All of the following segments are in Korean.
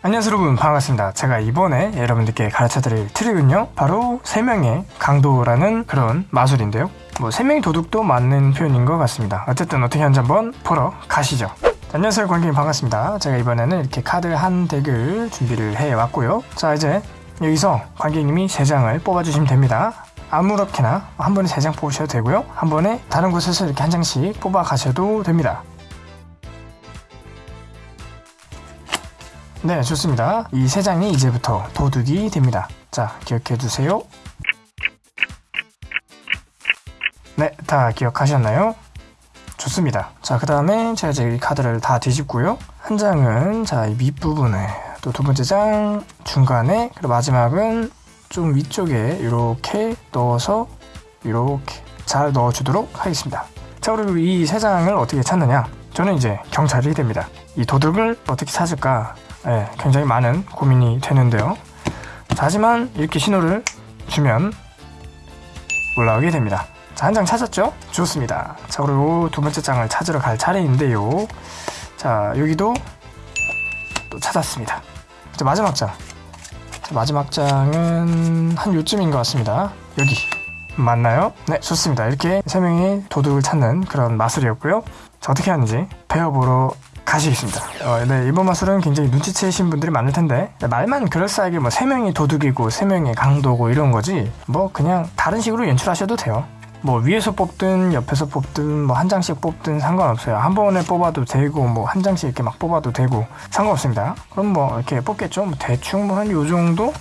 안녕하세요 여러분. 반갑습니다. 제가 이번에 여러분들께 가르쳐 드릴 트릭은요 바로 3명의 강도라는 그런 마술인데요. 뭐 3명의 도둑도 맞는 표현인 것 같습니다. 어쨌든 어떻게 하는지 한번 보러 가시죠. 안녕하세요 관객님. 반갑습니다. 제가 이번에는 이렇게 카드 한 덱을 준비를 해왔고요. 자 이제 여기서 관객님이 3장을 뽑아주시면 됩니다. 아무렇게나 한 번에 3장 뽑으셔도 되고요. 한 번에 다른 곳에서 이렇게 한 장씩 뽑아 가셔도 됩니다 네 좋습니다. 이 세 장이 이제부터 도둑이 됩니다. 자 기억해 두세요. 네 다 기억하셨나요? 좋습니다. 자 그 다음에 제가 이제 이 카드를 다 뒤집고요. 한 장은 자 이 밑부분에 또 두 번째 장 중간에 그리고 마지막은 좀 위쪽에 이렇게 넣어서 이렇게 잘 넣어주도록 하겠습니다. 자 그리고 이 세 장을 어떻게 찾느냐? 저는 이제 경찰이 됩니다. 이 도둑을 어떻게 찾을까 네, 굉장히 많은 고민이 되는데요. 자, 하지만 이렇게 신호를 주면 올라오게 됩니다. 자, 한 장 찾았죠? 좋습니다. 자, 그리고 두 번째 장을 찾으러 갈 차례인데요. 자, 여기도 또 찾았습니다. 자, 마지막 장. 자, 마지막 장은 한 요쯤인 것 같습니다. 여기. 맞나요? 네, 좋습니다. 이렇게 세 명이 도둑을 찾는 그런 마술이었고요. 자, 어떻게 하는지 배워보러 가시겠습니다. 어, 네, 이번 마술은 굉장히 눈치채신 분들이 많을 텐데 말만 그럴싸하게 뭐 3명이 도둑이고 3명이 강도고 이런 거지 뭐 그냥 다른 식으로 연출하셔도 돼요. 뭐 위에서 뽑든 옆에서 뽑든 뭐 한 장씩 뽑든 상관없어요. 한 번에 뽑아도 되고 뭐 한 장씩 이렇게 막 뽑아도 되고 상관없습니다. 그럼 뭐 이렇게 뽑겠죠. 뭐 대충 뭐 한 요 정도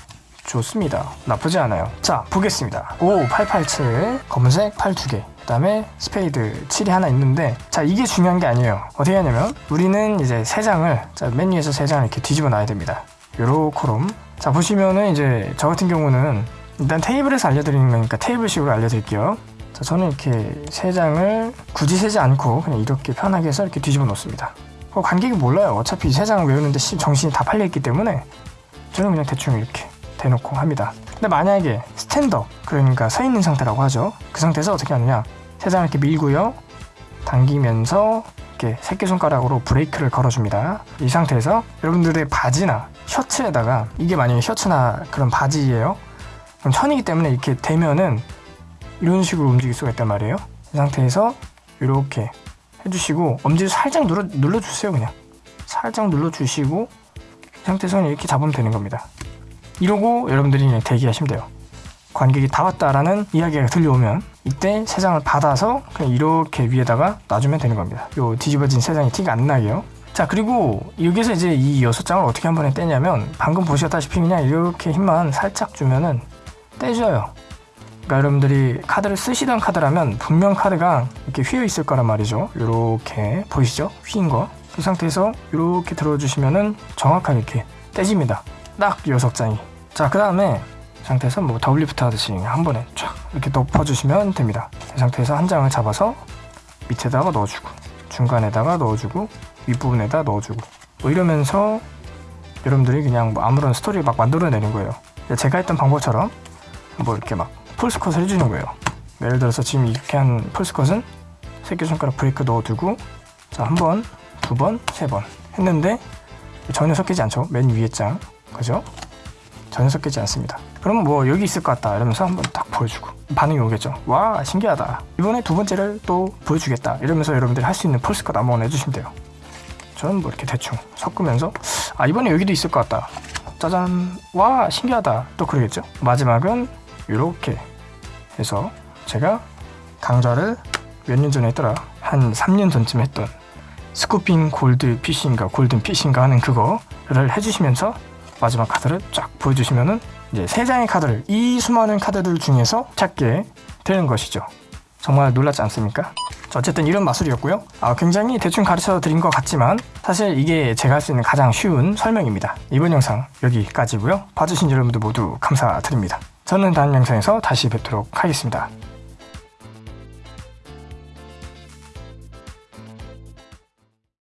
좋습니다. 나쁘지 않아요. 자 보겠습니다. 5, 8, 8, 7 검은색 8 2개 그 다음에 스페이드 7이 하나 있는데 자 이게 중요한 게 아니에요. 어떻게 하냐면 우리는 이제 세 장을 자 맨 위에서 세 장을 이렇게 뒤집어 놔야 됩니다. 요렇게롬. 자 보시면은 이제 저 같은 경우는 일단 테이블에서 알려드리는 거니까 테이블식으로 알려드릴게요. 자 저는 이렇게 세 장을 굳이 세지 않고 그냥 이렇게 편하게 해서 이렇게 뒤집어 놓습니다. 어, 관객이 몰라요. 어차피 세 장을 외우는데 정신이 다 팔려있기 때문에 저는 그냥 대충 이렇게 대놓고 합니다 근데 만약에 스탠더 그러니까 서 있는 상태라고 하죠. 그 상태에서 어떻게 하느냐? 세 장을 이렇게 밀고요. 당기면서 이렇게 새끼손가락으로 브레이크를 걸어줍니다. 이 상태에서 여러분들의 바지나 셔츠에다가 이게 만약에 셔츠나 그런 바지예요. 그럼 천이기 때문에 이렇게 되면은 이런 식으로 움직일 수가 있단 말이에요. 이 상태에서 이렇게 해주시고 엄지를 살짝 눌러, 눌러주세요 그냥. 살짝 눌러주시고 이 상태에서는 이렇게 잡으면 되는 겁니다 이러고 여러분들이 대기하시면 돼요. 관객이 다 왔다라는 이야기가 들려오면 이때 세 장을 받아서 그냥 이렇게 위에다가 놔주면 되는 겁니다. 요 뒤집어진 세 장이 티가 안 나게요. 자 그리고 여기서 이제 이 여섯 장을 어떻게 한 번에 떼냐면 방금 보셨다시피 그냥 이렇게 힘만 살짝 주면은 떼줘요. 그러니까 여러분들이 카드를 쓰시던 카드라면 분명 카드가 이렇게 휘어 있을 거란 말이죠. 이렇게 보이시죠? 휘인 거그 상태에서 이렇게 들어주시면은 정확하게 이렇게 떼집니다 딱 여섯 장이. 자 그 다음에 상태에서 뭐 double lift 하듯이 한 번에 쫙 이렇게 덮어주시면 됩니다. 이 상태에서 한 장을 잡아서 밑에다가 넣어주고 중간에다가 넣어주고 윗부분에다 넣어주고. 뭐 이러면서 여러분들이 그냥 뭐 아무런 스토리 막 만들어내는 거예요. 제가 했던 방법처럼 뭐 이렇게 막 false cut을 해주는 거예요. 예를 들어서 지금 이렇게 한 false cut은 새끼손가락 브레이크 넣어두고 자 한 번, 두 번, 세 번 했는데 전혀 섞이지 않죠. 맨 위에 장 그죠? 전혀 섞이지 않습니다. 그럼 뭐 여기 있을 것 같다 이러면서 한번 딱 보여주고 반응이 오겠죠. 와 신기하다. 이번에 두 번째를 또 보여주겠다 이러면서 여러분들이 할 수 있는 폴스컷 아무거나 해주시면 돼요. 저는 뭐 이렇게 대충 섞으면서 아 이번에 여기도 있을 것 같다. 짜잔. 와 신기하다. 또 그러겠죠? 마지막은 이렇게 해서 제가 강좌를 몇 년 전에 했더라? 한 3년 전쯤 했던 스쿠핑 골드 피싱인가 골든 피싱인가 하는 그거를 해주시면서 마지막 카드를 쫙 보여주시면은 이제 세 장의 카드를 이 수많은 카드들 중에서 찾게 되는 것이죠. 정말 놀랍지 않습니까? 어쨌든 이런 마술이었고요. 아, 굉장히 대충 가르쳐 드린 것 같지만 사실 이게 제가 할 수 있는 가장 쉬운 설명입니다. 이번 영상 여기까지고요. 봐주신 여러분들 모두 감사드립니다. 저는 다음 영상에서 다시 뵙도록 하겠습니다.